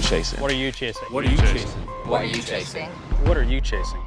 chasing? What are you chasing? What are you chasing? What are you chasing? What are you chasing?